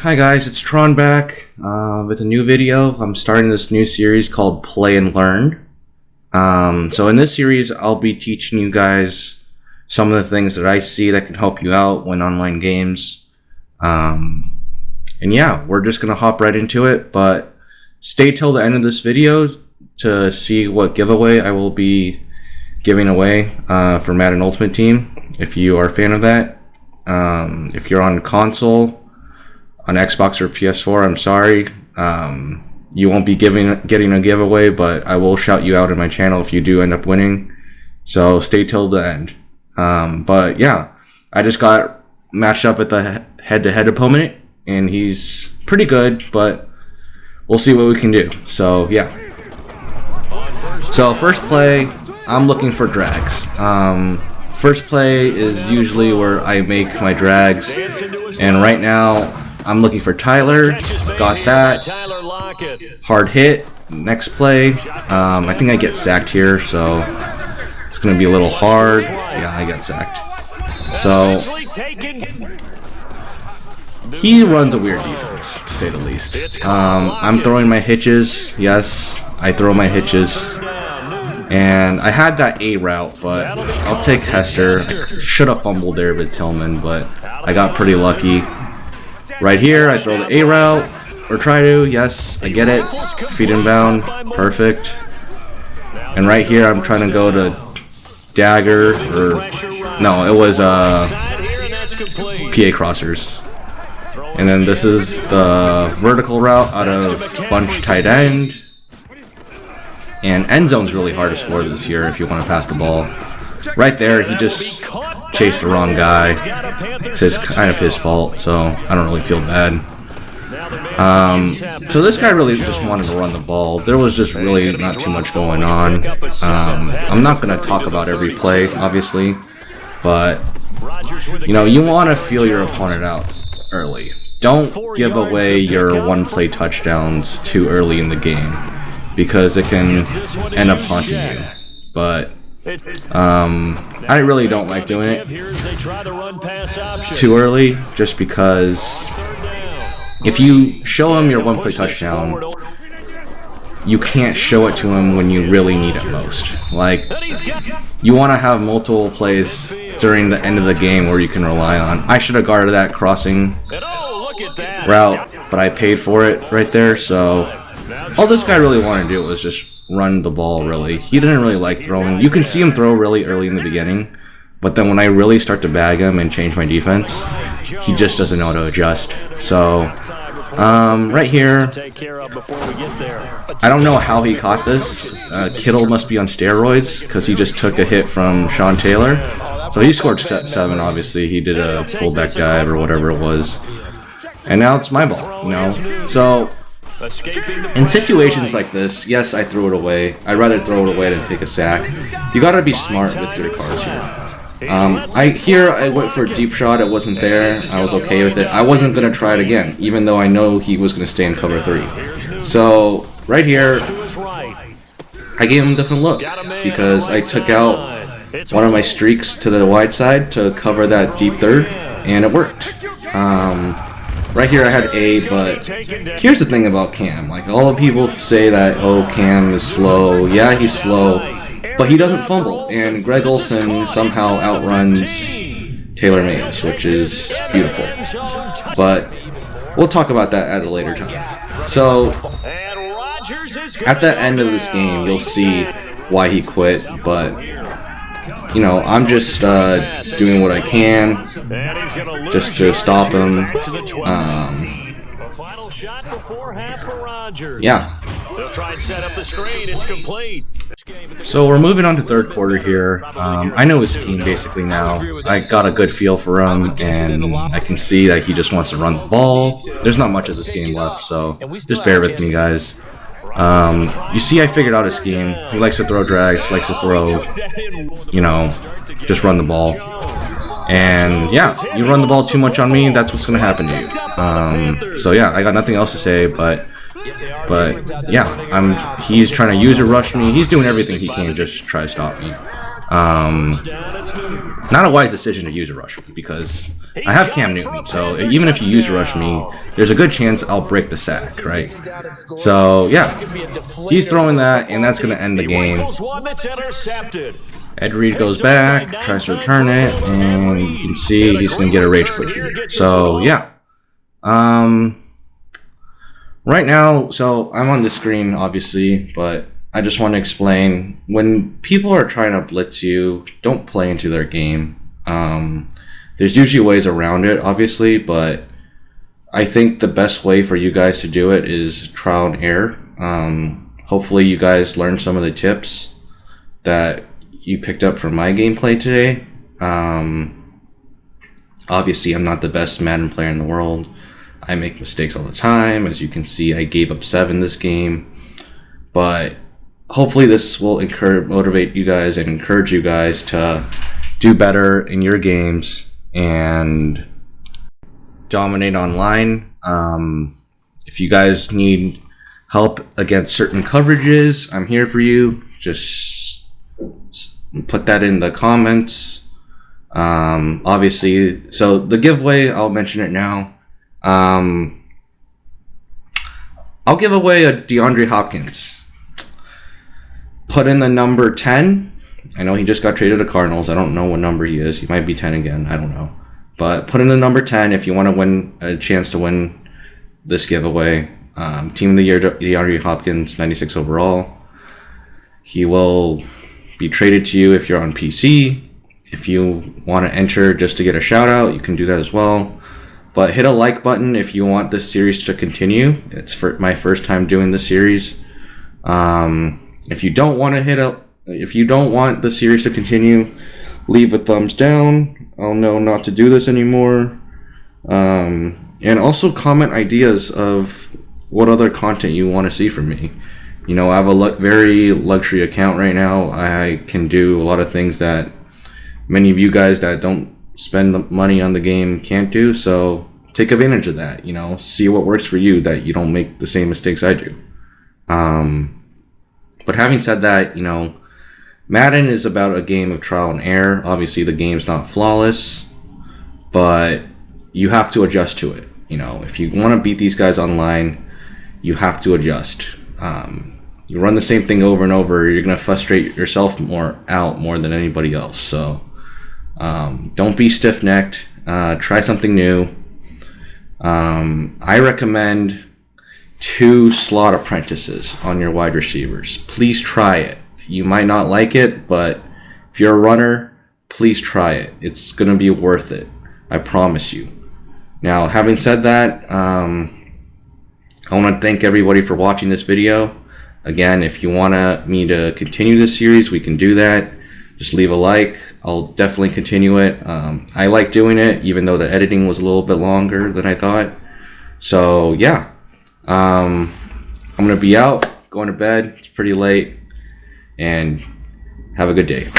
hi guys, it's Tron back uh, with a new video. I'm starting this new series called Play and Learn. Um, so in this series, I'll be teaching you guys some of the things that I see that can help you out when online games. Um, and yeah, we're just gonna hop right into it, but stay till the end of this video to see what giveaway I will be giving away uh, for Madden Ultimate Team if you are a fan of that. Um, if you're on console, on Xbox or PS4, I'm sorry. Um, you won't be giving getting a giveaway, but I will shout you out in my channel if you do end up winning. So stay till the end. Um, but yeah, I just got matched up with the head-to-head opponent, and he's pretty good, but we'll see what we can do. So yeah. So first play, I'm looking for drags. Um, First play is usually where I make my drags, and right now I'm looking for Tyler, got that, hard hit, next play, um, I think I get sacked here, so it's going to be a little hard, yeah, I got sacked. So, he runs a weird defense, to say the least. Um, I'm throwing my hitches, yes, I throw my hitches, and I had that A route, but I'll take Hester. I should have fumbled there with Tillman, but I got pretty lucky. Right here, I throw the A route, or try to, yes, I get it. Feet inbound, perfect. And right here, I'm trying to go to dagger, or, no, it was uh, PA crossers. And then this is the vertical route out of bunch tight end. And end zone's really hard to score this year if you want to pass the ball. Right there, he just chased the wrong guy. It's his, kind of his fault, so I don't really feel bad. Um, so this guy really just wanted to run the ball. There was just really not too much going on. Um, I'm not going to talk about every play, obviously, but, you know, you want to feel your opponent out early. Don't give away your one-play touchdowns too early in the game because it can end up haunting you. But um, I really don't like doing it too early, just because if you show him your one-play touchdown, you can't show it to him when you really need it most. Like, you want to have multiple plays during the end of the game where you can rely on. I should have guarded that crossing route, but I paid for it right there, so all this guy really wanted to do was just run the ball, really. He didn't really like throwing. You can see him throw really early in the beginning, but then when I really start to bag him and change my defense, he just doesn't know how to adjust. So, um, right here, I don't know how he caught this. Uh, Kittle must be on steroids because he just took a hit from Sean Taylor. So he scored seven, obviously. He did a fullback dive or whatever it was. And now it's my ball, you know? So, in situations like this, yes, I throw it away. I'd rather throw it away than take a sack. You gotta be smart with your cards here. Um, I here I went for a deep shot. It wasn't there. I was okay with it. I wasn't gonna try it again, even though I know he was gonna stay in cover three. So right here, I gave him a different look because I took out one of my streaks to the wide side to cover that deep third, and it worked. Um, Right here I had A, but here's the thing about Cam. Like, all the people say that, oh, Cam is slow. Yeah, he's slow, but he doesn't fumble. And Greg Olsen somehow outruns Taylor Mays, which is beautiful. But we'll talk about that at a later time. So, at the end of this game, you'll see why he quit, but you know, I'm just uh, doing what I can just to stop him. Um, yeah. So we're moving on to third quarter here. Um, I know his scheme basically now. I got a good feel for him, and I can see that he just wants to run the ball. There's not much of this game left, so just bear with me, guys. Um, you see I figured out a scheme. He likes to throw drags, likes to throw, you know, just run the ball. And yeah, you run the ball too much on me, that's what's to happen to you. Um, so yeah, I got nothing else to say, but but yeah, I'm he's trying to user rush me. He's doing everything he can just try to stop me. Um, not a wise decision to use a rush because I have Cam Newton, so even if you user rush me, there's a good chance I'll break the sack, right? So yeah, he's throwing that, and that's going to end the game. Ed Reed goes back, tries to return it, and you can see he's going to get a rage quit here. So yeah, um, right now, so I'm on the screen, obviously, but I just want to explain when people are trying to blitz you, don't play into their game. Um, there's usually ways around it, obviously, but I think the best way for you guys to do it is trial and error. Um, hopefully, you guys learned some of the tips that you picked up from my gameplay today. Um, obviously, I'm not the best Madden player in the world. I make mistakes all the time. As you can see, I gave up seven this game. But hopefully this will encourage motivate you guys and encourage you guys to do better in your games and dominate online. Um, if you guys need help against certain coverages i'm here for you. Just put that in the comments. Um, obviously so the giveaway i'll mention it now. Um, i'll give away a deandre hopkins put in the number 10. I know he just got traded to Cardinals. I don't know what number he is. He might be 10 again. I don't know. But put in the number 10 if you want to win a chance to win this giveaway. Um, Team of the Year, DeAndre Hopkins, 96 overall. He will be traded to you if you're on PC. If you want to enter just to get a shout out, you can do that as well. But hit a like button if you want this series to continue. It's for my first time doing this series. Um, if you don't want to hit up, if you don't want the series to continue, leave a thumbs down. I'll know not to do this anymore. Um, and also comment ideas of what other content you want to see from me. You know, I have a very luxury account right now. I can do a lot of things that many of you guys that don't spend money on the game can't do. So take advantage of that. You know, see what works for you that you don't make the same mistakes I do. Um, but having said that, you know, Madden is about a game of trial and error. Obviously, the game's not flawless, but you have to adjust to it. You know, if you want to beat these guys online, you have to adjust. Um, you run the same thing over and over, you're gonna frustrate yourself more out more than anybody else. So um, don't be stiff necked. Uh, try something new. Um, I recommend two slot apprentices on your wide receivers. Please try it. You might not like it, but if you're a runner, please try it. It's going to be worth it. I promise you. Now, having said that, um, I want to thank everybody for watching this video. Again, if you want me to continue this series, we can do that. Just leave a like. I'll definitely continue it. Um, I like doing it, even though the editing was a little bit longer than I thought. So, yeah. Um, I'm going to be out, going to bed. It's pretty late. And have a good day.